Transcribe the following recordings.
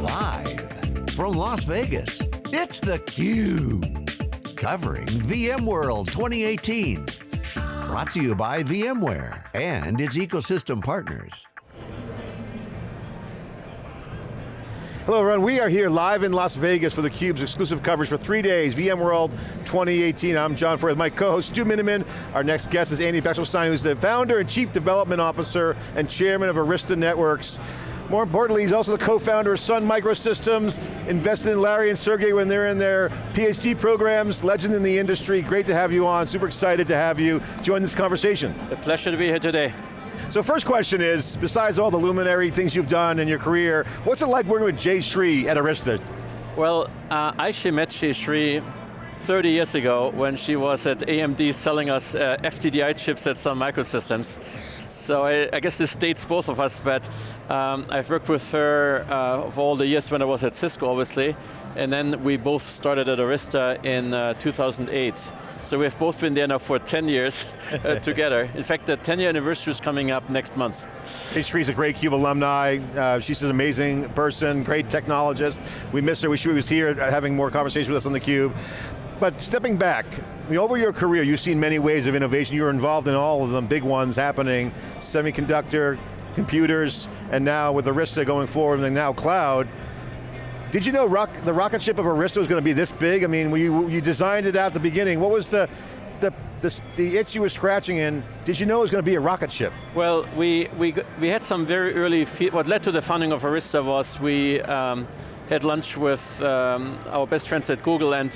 Live from Las Vegas, it's theCUBE. Covering VMworld 2018. Brought to you by VMware and its ecosystem partners. Hello everyone, we are here live in Las Vegas for theCUBE's exclusive coverage for three days, VMworld 2018. I'm John Furrier, my co-host Stu Miniman. Our next guest is Andy Bechtolsheim, who's the founder and chief development officer and chairman of Arista Networks. More importantly, he's also the co-founder of Sun Microsystems, invested in Larry and Sergey when they're in their PhD programs, legend in the industry. Great to have you on, super excited to have you join this conversation. A pleasure to be here today. So first question is, besides all the luminary things you've done in your career, what's it like working with Jayshree at Arista? Well, uh, I actually met Jayshree 30 years ago when she was at AMD selling us uh, FTDI chips at Sun Microsystems. So I, I, guess this dates both of us, but um, I've worked with her uh, for all the years when I was at Cisco, obviously, and then we both started at Arista in uh, 2008. So we've both been there now for 10 years uh, together. In fact, the 10 year anniversary is coming up next month. Jayshree's a great CUBE alumni. Uh, she's an amazing person, great technologist. We miss her, we wish she was here uh, having more conversation with us on theCUBE. But stepping back, I mean, over your career, you've seen many waves of innovation. You were involved in all of them, big ones happening, semiconductor, computers, and now with Arista going forward, and now cloud. Did you know rock, the rocket ship of Arista was going to be this big? I mean, you, you designed it at the beginning. What was the, the, the, the, itch you were scratching in, did you know it was going to be a rocket ship? Well, we, we, we had some very early, what led to the founding of Arista was we um, had lunch with um, our best friends at Google and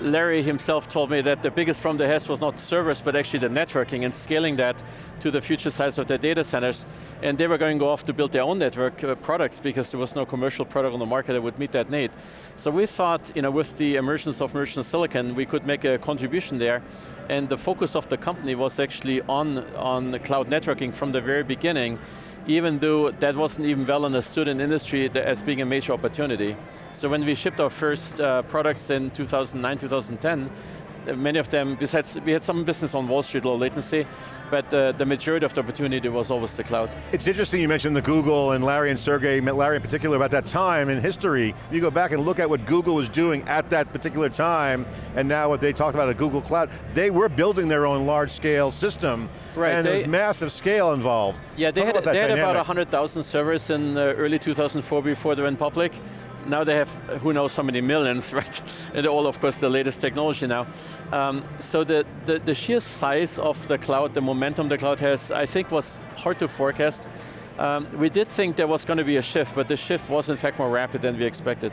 Larry himself told me that the biggest problem they had was not servers, but actually the networking and scaling that to the future size of their data centers. And they were going to go off to build their own network uh, products because there was no commercial product on the market that would meet that need. So we thought, you know, with the emergence of merchant silicon, we could make a contribution there. And the focus of the company was actually on, on cloud networking from the very beginning even though that wasn't even well understood in industry as being a major opportunity. So when we shipped our first uh, products in 2009, 2010, many of them, besides, we had some business on Wall Street, low latency, but uh, the majority of the opportunity was always the cloud. It's interesting you mentioned the Google and Larry and Sergey, met Larry in particular, about that time in history. You go back and look at what Google was doing at that particular time, and now what they talked about at Google Cloud, they were building their own large scale system, right, and there's massive scale involved. Yeah, they Talk had, they had about 100,000 servers in uh, early 2004 before they went public now they have who knows how many millions, right? And all, of course, the latest technology now. Um, so the, the, the, sheer size of the cloud, the momentum the cloud has, I think was hard to forecast. Um, we did think there was going to be a shift, but the shift was in fact more rapid than we expected.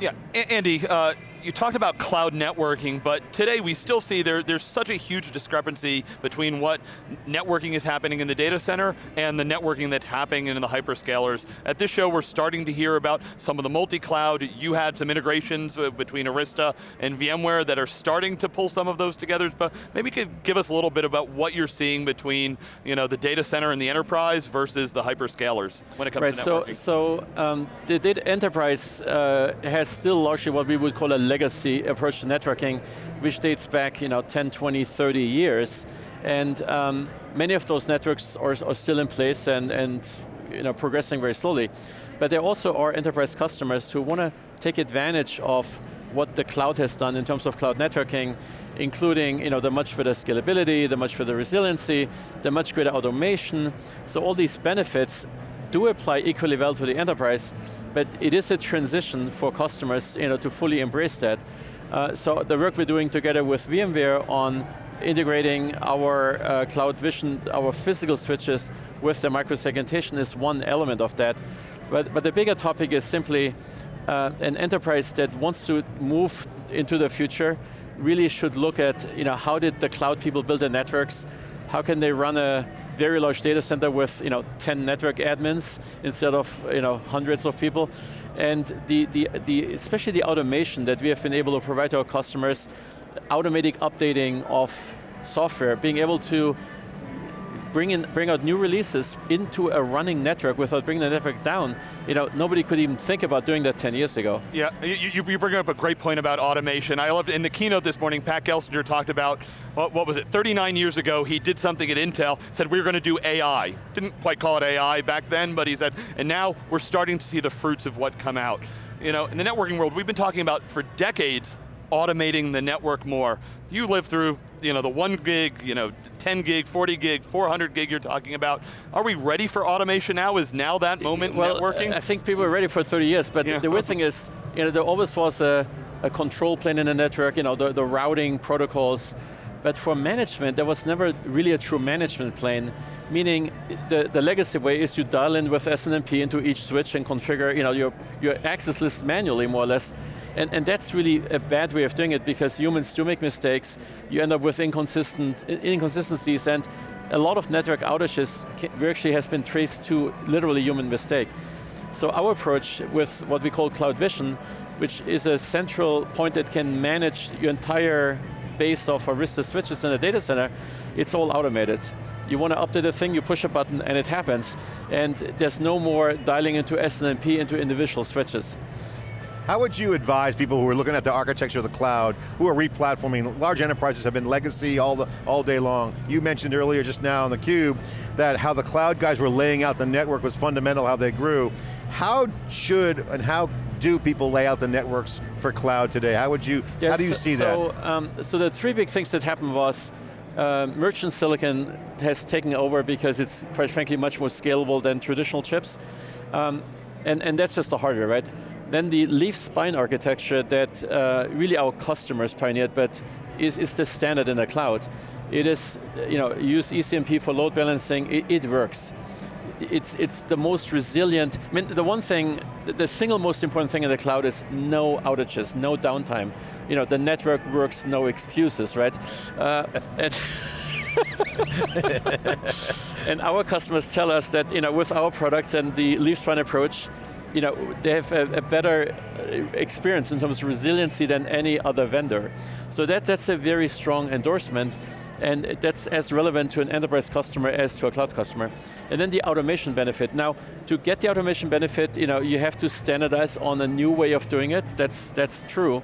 Yeah, Andy, uh, you talked about cloud networking, but today we still see there, there's such a huge discrepancy between what networking is happening in the data center and the networking that's happening in the hyperscalers. At this show, we're starting to hear about some of the multi-cloud. You had some integrations uh, between Arista and VMware that are starting to pull some of those together, but maybe you could give us a little bit about what you're seeing between you know, the data center and the enterprise versus the hyperscalers when it comes right, to networking. So, so um, the data enterprise uh, has still largely what we would call a legacy approach to networking, which dates back you know, 10, 20, 30 years. And um, many of those networks are, are still in place and, and you know, progressing very slowly. But there also are enterprise customers who want to take advantage of what the cloud has done in terms of cloud networking, including you know, the much better scalability, the much better resiliency, the much greater automation. So all these benefits do apply equally well to the enterprise, but it is a transition for customers you know, to fully embrace that. Uh, so the work we're doing together with VMware on integrating our uh, Cloud Vision, our physical switches with the microsegmentation is one element of that. But, but the bigger topic is simply uh, an enterprise that wants to move into the future really should look at you know, how did the cloud people build their networks, how can they run a very large data center with you know, 10 network admins instead of you know, hundreds of people. And the, the, the, especially the automation that we have been able to provide to our customers, automatic updating of software, being able to bring, in, bring out new releases into a running network without bringing the network down, you know, nobody could even think about doing that 10 years ago. Yeah, you, you bring up a great point about automation. I loved, in the keynote this morning, Pat Gelsinger talked about, what, what was it, 39 years ago, he did something at Intel, said we were going to do AI. Didn't quite call it AI back then, but he said, and now we're starting to see the fruits of what come out. You know, in the networking world, we've been talking about for decades automating the network more. You live through you know, the one gig, you know, 10 gig, 40 gig, 400 gig you're talking about. Are we ready for automation now? Is now that moment well, networking? I think people are ready for 30 years, but yeah. the weird thing is, you know, there always was a, a control plane in the network, you know, the, the routing protocols, but for management, there was never really a true management plane, meaning the, the legacy way is you dial in with SNMP into each switch and configure you know, your, your access list manually, more or less. And, and that's really a bad way of doing it because humans do make mistakes. You end up with inconsistent inconsistencies and a lot of network outages actually has been traced to literally human mistake. So our approach with what we call Cloud Vision, which is a central point that can manage your entire base of Arista switches in a data center, it's all automated. You want to update a thing, you push a button and it happens. And there's no more dialing into SNMP into individual switches. How would you advise people who are looking at the architecture of the cloud, who are replatforming, large enterprises have been legacy all, the, all day long. You mentioned earlier just now on the cube that how the cloud guys were laying out the network was fundamental, how they grew. How should and how do people lay out the networks for cloud today? How would you, yes, how do you see so, that? Um, so the three big things that happened was uh, merchant silicon has taken over because it's quite frankly much more scalable than traditional chips. Um, and, and that's just the hardware, right? Then the leaf spine architecture that uh, really our customers pioneered, but is, is the standard in the cloud. It is, you know, use ECMP for load balancing, it, it works. It's, it's the most resilient, I mean, the one thing, the single most important thing in the cloud is no outages, no downtime. You know, the network works, no excuses, right? Uh, and, and our customers tell us that, you know, with our products and the leaf spine approach, you know, they have a, a, better uh, experience in terms of resiliency than any other vendor. So that, that's a very strong endorsement, and that's as relevant to an enterprise customer as to a cloud customer. And then the automation benefit. Now, to get the automation benefit, you know, you have to standardize on a new way of doing it, that's, that's true.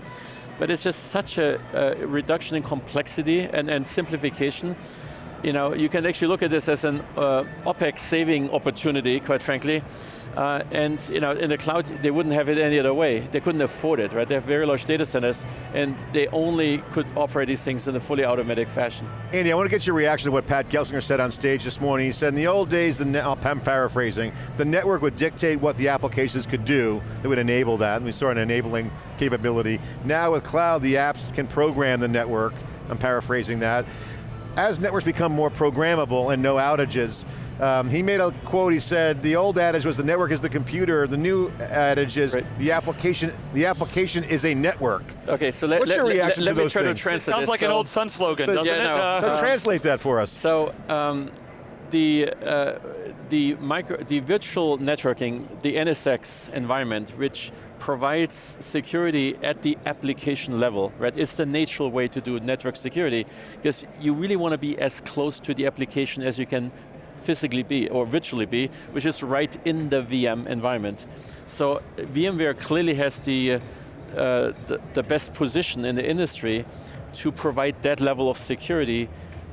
But it's just such a, a reduction in complexity and, and simplification you know, you can actually look at this as an uh, OPEX saving opportunity, quite frankly. Uh, and you know, in the cloud, they wouldn't have it any other way. They couldn't afford it, right? They have very large data centers, and they only could operate these things in a fully automatic fashion. Andy, I want to get your reaction to what Pat Gelsinger said on stage this morning. He said in the old days, the I'm paraphrasing, the network would dictate what the applications could do. It would enable that, and we saw an enabling capability. Now with cloud, the apps can program the network. I'm paraphrasing that. As networks become more programmable and no outages, um, he made a quote, he said, the old adage was the network is the computer, the new adage is right. the application the application is a network. Okay, so let, What's let, your reaction let, to those try things? To translate Sounds this. like so, an old Sun slogan, so, doesn't yeah, it? No, uh, uh, translate that for us. So, um, the, uh, the, micro, the virtual networking, the NSX environment, which provides security at the application level, right? It's the natural way to do network security, because you really want to be as close to the application as you can physically be, or virtually be, which is right in the VM environment. So VMware clearly has the, uh, the, the best position in the industry to provide that level of security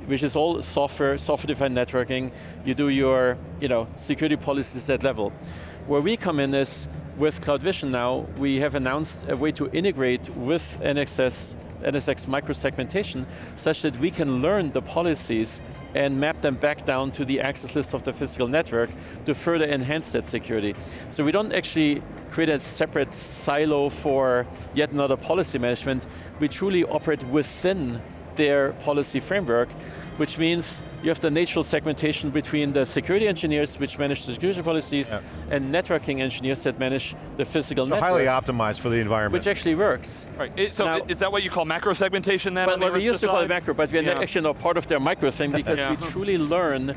which is all software, software-defined networking. You do your you know, security policies at that level. Where we come in is, with Cloud Vision now, we have announced a way to integrate with NXS, NSX microsegmentation, such that we can learn the policies and map them back down to the access list of the physical network to further enhance that security. So we don't actually create a separate silo for yet another policy management. We truly operate within their policy framework, which means you have the natural segmentation between the security engineers, which manage the security policies, yeah. and networking engineers that manage the physical so network. highly optimized for the environment. Which actually works. Right, it, so now, is that what you call macro segmentation then? Well, we used to call it macro, but we're yeah. actually not part of their micro thing because yeah. we truly learn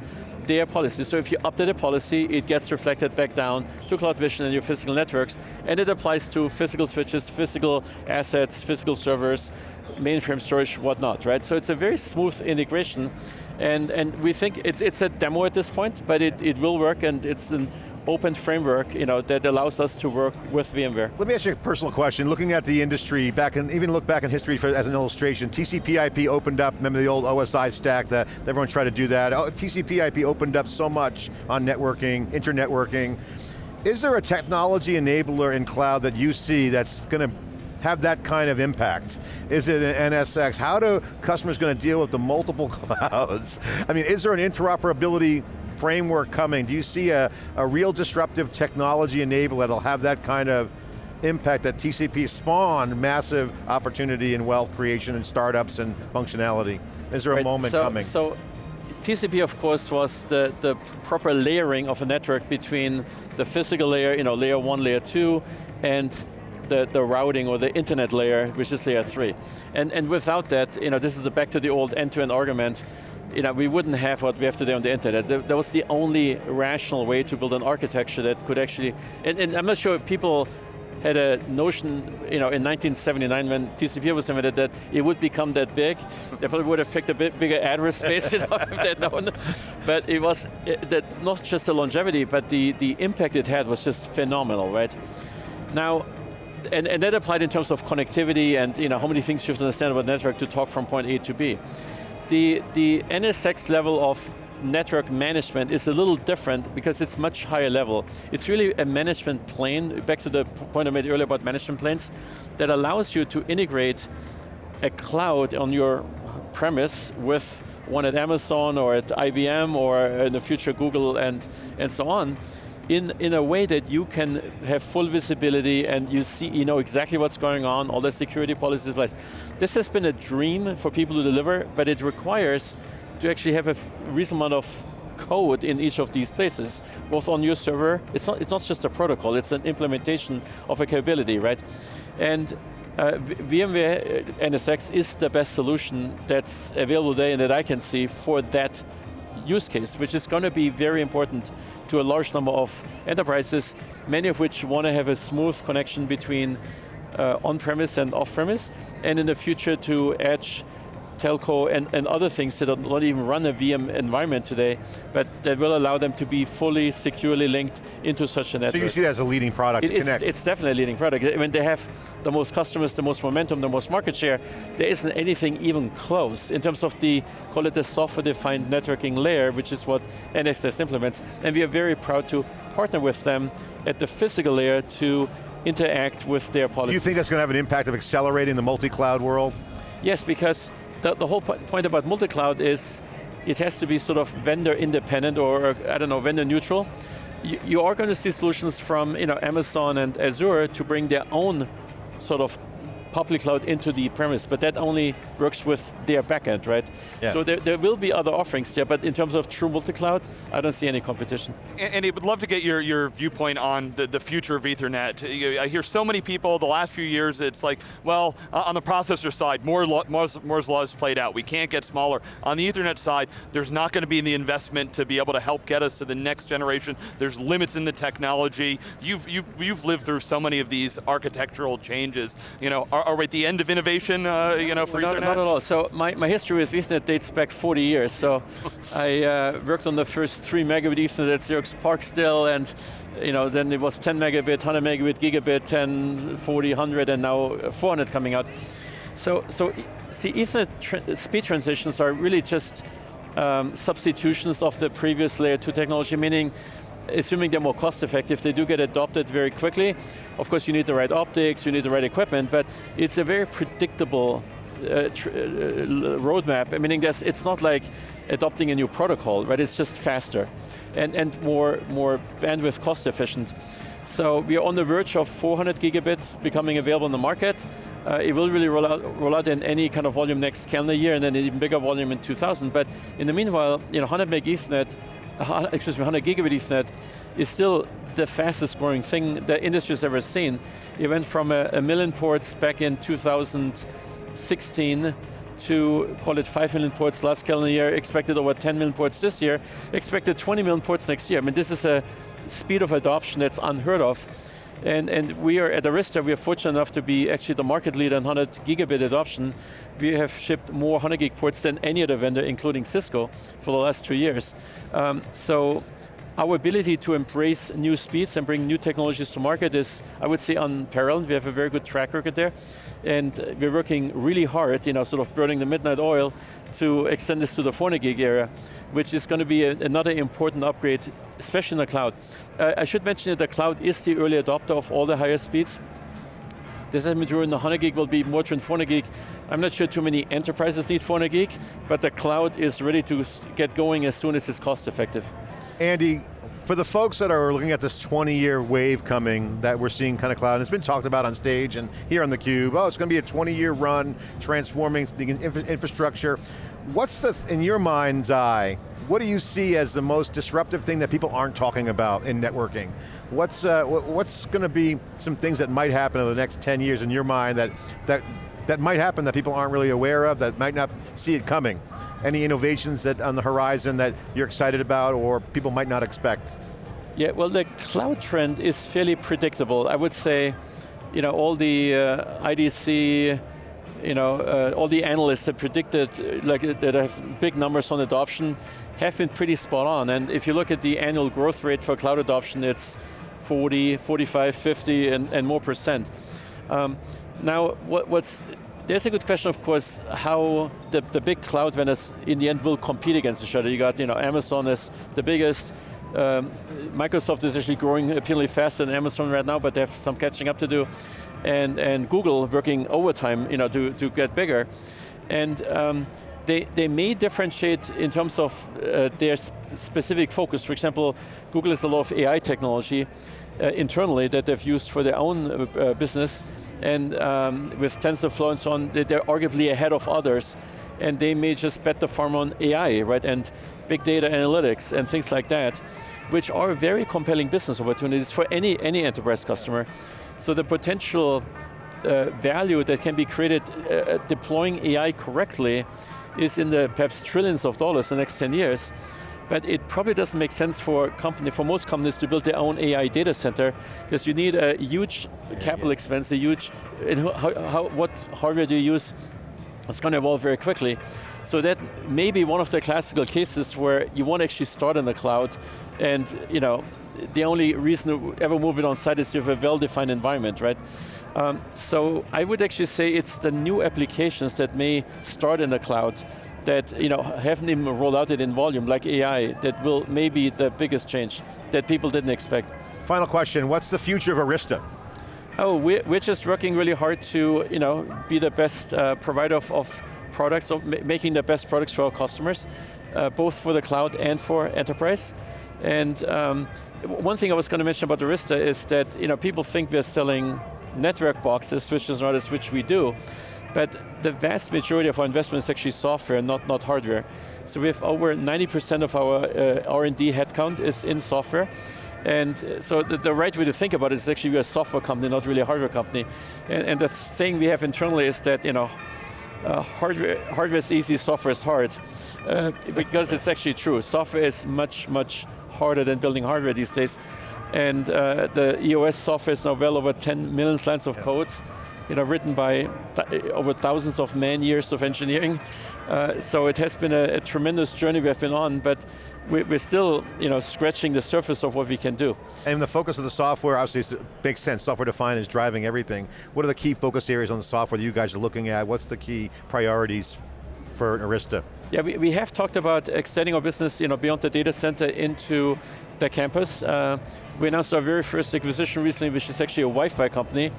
their policy. So if you update a policy, it gets reflected back down to Cloud Vision and your physical networks, and it applies to physical switches, physical assets, physical servers, mainframe storage, whatnot, right? So it's a very smooth integration, And, and we think it's, it's a demo at this point, but it, it will work and it's an open framework you know, that allows us to work with VMware. Let me ask you a personal question. Looking at the industry, back in, even look back in history for, as an illustration, TCP IP opened up, remember the old OSI stack that everyone tried to do that. Oh, TCP IP opened up so much on networking, internetworking. Is there a technology enabler in cloud that you see that's going to have that kind of impact? Is it an NSX? How do customers going to deal with the multiple clouds? I mean, is there an interoperability framework coming? Do you see a, a real disruptive technology enabler that'll have that kind of impact that TCP spawned massive opportunity in wealth creation and startups and functionality? Is there a right, moment so, coming? So TCP, of course, was the, the proper layering of a network between the physical layer, you know, layer one, layer two, and the, the routing or the internet layer, which is layer three. And, and without that, you know, this is a back to the old end-to-end -end argument, you know, we wouldn't have what we have today on the internet. That was the only rational way to build an architecture that could actually, and, and I'm not sure if people had a notion, you know, in 1979 when TCP was invented that it would become that big. They probably would have picked a bit bigger address space, you know, if they'd known. But it was it, that not just the longevity, but the, the impact it had was just phenomenal, right? Now, and, and that applied in terms of connectivity and you know, how many things you have to understand about network to talk from point A to B the, the NSX level of network management is a little different because it's much higher level. It's really a management plane, back to the point I made earlier about management planes, that allows you to integrate a cloud on your premise with one at Amazon or at IBM or in the future Google and, and so on, in, in a way that you can have full visibility and you see, you know exactly what's going on, all the security policies. But this has been a dream for people to deliver, but it requires to actually have a reasonable amount of code in each of these places, both on your server, it's not, it's not just a protocol, it's an implementation of a capability, right? And uh, VMware uh, NSX is the best solution that's available today and that I can see for that use case, which is going to be very important to a large number of enterprises, many of which want to have a smooth connection between uh, on-premise and off-premise, and in the future to edge telco and, and other things that don't even run a VM environment today, but that will allow them to be fully securely linked into such a network. So you see that as a leading product it, to it's, connect? It's definitely a leading product. I mean, they have the most customers, the most momentum, the most market share. There isn't anything even close in terms of the, call it the software-defined networking layer, which is what NSX implements. And we are very proud to partner with them at the physical layer to interact with their policies. Do you think that's going to have an impact of accelerating the multi-cloud world? Yes, because the, the whole point about multi-cloud is it has to be sort of vendor independent or, I don't know, vendor neutral. You, you are going to see solutions from you know, Amazon and Azure to bring their own sort of public cloud into the premise, but that only works with their backend, right? Yeah. So there, there will be other offerings there, but in terms of true multi-cloud, I don't see any competition. Andy, would love to get your, your viewpoint on the, the future of Ethernet. I hear so many people, the last few years, it's like, well, uh, on the processor side, more Moore's, Moore's law is played out. We can't get smaller. On the Ethernet side, there's not going to be the investment to be able to help get us to the next generation. There's limits in the technology. You've, you've, you've lived through so many of these architectural changes. You know, are, are we at the end of innovation, uh, you know, for not, Ethernet? Not at all. So my, my history with Ethernet dates back 40 years. So I uh, worked on the first three megabit Ethernet at Xerox still, and you know, then it was 10 megabit, 100 megabit, gigabit, 10, 40, 100, and now 400 coming out. So, so see, Ethernet tra speed transitions are really just um, substitutions of the previous layer 2 technology, meaning assuming they're more cost effective, they do get adopted very quickly. Of course you need the right optics, you need the right equipment, but it's a very predictable uh, uh, roadmap, meaning that it's not like adopting a new protocol, right? It's just faster and, and more, more bandwidth cost efficient. So we are on the verge of 400 gigabits becoming available in the market. Uh, it will really roll out, roll out in any kind of volume next calendar year and then an even bigger volume in 2000. But in the meanwhile, you know, 100 meg Ethernet excuse me, 100 gigabit Ethernet is still the fastest growing thing the industry's ever seen. It went from a, a million ports back in 2016 to call it 5 million ports last calendar year, expected over 10 million ports this year, expected 20 million ports next year. I mean, this is a speed of adoption that's unheard of. And, and we are, at Arista, we are fortunate enough to be actually the market leader in 100 gigabit adoption. We have shipped more 100 gig ports than any other vendor, including Cisco, for the last two years. Um, so our ability to embrace new speeds and bring new technologies to market is, I would say, unparalleled. We have a very good track record there. And we're working really hard, you know, sort of burning the midnight oil to extend this to the 400 gig area, which is going to be a, another important upgrade, especially in the cloud. Uh, I should mention that the cloud is the early adopter of all the higher speeds. This is during the 100 gig will be more than 400 gig. I'm not sure too many enterprises need 400 gig, but the cloud is ready to get going as soon as it's cost effective. Andy, for the folks that are looking at this 20 year wave coming that we're seeing kind of cloud, and it's been talked about on stage and here on theCUBE, oh, it's going to be a 20 year run, transforming the infrastructure. What's the, in your mind's eye, what do you see as the most disruptive thing that people aren't talking about in networking? What's, uh, what's going to be some things that might happen in the next 10 years in your mind that, that, that might happen that people aren't really aware of, that might not see it coming? Any innovations that on the horizon that you're excited about or people might not expect? Yeah, well the cloud trend is fairly predictable. I would say, you know, all the uh, IDC, you know, uh, all the analysts that predicted, uh, like that have big numbers on adoption, have been pretty spot on. And if you look at the annual growth rate for cloud adoption, it's 40, 45, 50, and, and more percent. Um, now, what, what's there's a good question, of course, how the, the big cloud vendors in the end will compete against each other. You got, you know, Amazon is the biggest, um, Microsoft is actually growing apparently faster than Amazon right now, but they have some catching up to do. And, and Google working overtime you know, to, to get bigger. And um, they, they may differentiate in terms of uh, their specific focus. For example, Google has a lot of AI technology uh, internally that they've used for their own uh, uh business, and um, with TensorFlow and so on, they're arguably ahead of others, and they may just bet the farm on AI, right, and big data analytics and things like that, which are very compelling business opportunities for any, any enterprise customer. So the potential uh, value that can be created uh, uh deploying AI correctly is in the perhaps trillions of dollars in the next 10 years, but it probably doesn't make sense for company, for most companies to build their own AI data center, because you need a huge capital expense, a huge, how, how, what hardware do you use? It's going to evolve very quickly. So that may be one of the classical cases where you want to actually start in the cloud, and you know, the only reason to ever move it on site is you have a well-defined environment, right? Um, so I would actually say it's the new applications that may start in the cloud that you know, haven't even rolled out it in volume, like AI, that will maybe the biggest change that people didn't expect. Final question, what's the future of Arista? Oh, we're, we're just working really hard to you know, be the best uh, provider of, of products, of making the best products for our customers, uh, both for the cloud and for enterprise. And um, one thing I was going to mention about Arista is that you know, people think we're selling network boxes, switches, routers, which we do, but the vast majority of our investment is actually software, not, not hardware. So we have over 90% of our uh, R&D headcount is in software. And so the, the, right way to think about it is actually we're a software company, not really a hardware company. And, and the saying we have internally is that, you know, uh, hardware, hardware is easy, software is hard. Uh, because it's actually true. Software is much, much harder than building hardware these days. And uh, the EOS software is now well over 10 million lines of codes you know, written by th over thousands of man years of engineering. Uh, so it has been a, a, tremendous journey we have been on, but we, we're still you know, scratching the surface of what we can do. And the focus of the software, obviously makes sense, software defined is driving everything. What are the key focus areas on the software that you guys are looking at? What's the key priorities for Arista? Yeah, we, we have talked about extending our business you know, beyond the data center into the campus. Uh, we announced our very first acquisition recently, which is actually a Wi-Fi company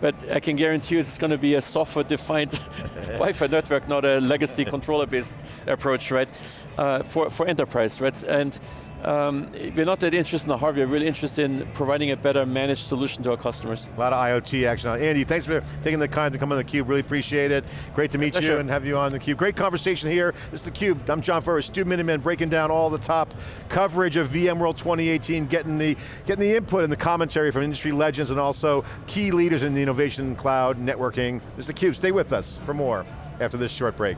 but I can guarantee you it's going to be a software-defined Wi-Fi network, not a legacy controller-based approach, right? Uh, for, for enterprise, right? And um, we're not that interested in the hardware, we're really interested in providing a better managed solution to our customers. A lot of IoT action on. Andy, thanks for taking the time to come on theCUBE, really appreciate it. Great to meet you and have you on theCUBE. Great conversation here. This is theCUBE, I'm John Furrier, Stu Miniman, breaking down all the top coverage of VMworld 2018, getting the, getting the input and the commentary from industry legends and also key leaders in the innovation cloud networking. This is theCUBE, stay with us for more after this short break.